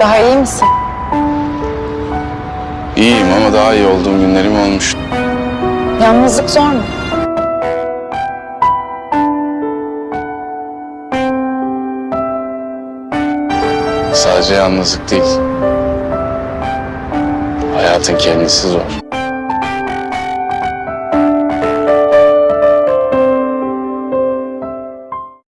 Daha iyi misin? İyiyim ama daha iyi olduğum günlerim olmuş. Yalnızlık zor mu? Sadece yalnızlık değil. Hayatın kendisi zor.